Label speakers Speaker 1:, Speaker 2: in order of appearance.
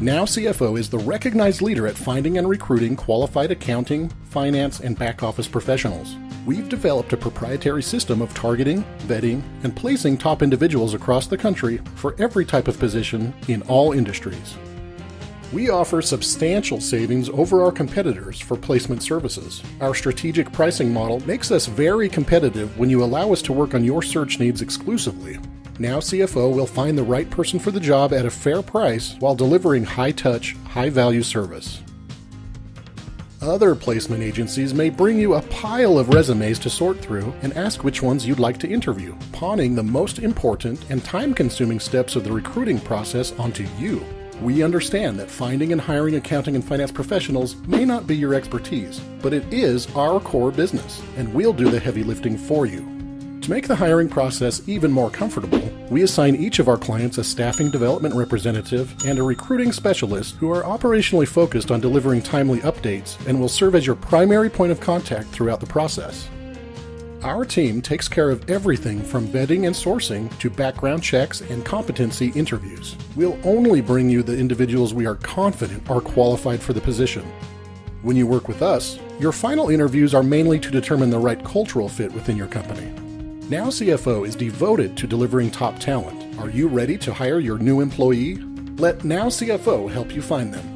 Speaker 1: Now CFO is the recognized leader at finding and recruiting qualified accounting, finance, and back office professionals. We've developed a proprietary system of targeting, vetting, and placing top individuals across the country for every type of position in all industries. We offer substantial savings over our competitors for placement services. Our strategic pricing model makes us very competitive when you allow us to work on your search needs exclusively. Now CFO will find the right person for the job at a fair price while delivering high touch, high value service. Other placement agencies may bring you a pile of resumes to sort through and ask which ones you'd like to interview, pawning the most important and time consuming steps of the recruiting process onto you. We understand that finding and hiring accounting and finance professionals may not be your expertise, but it is our core business, and we'll do the heavy lifting for you. To make the hiring process even more comfortable, we assign each of our clients a staffing development representative and a recruiting specialist who are operationally focused on delivering timely updates and will serve as your primary point of contact throughout the process. Our team takes care of everything from vetting and sourcing to background checks and competency interviews. We'll only bring you the individuals we are confident are qualified for the position. When you work with us, your final interviews are mainly to determine the right cultural fit within your company. Now CFO is devoted to delivering top talent. Are you ready to hire your new employee? Let Now CFO help you find them.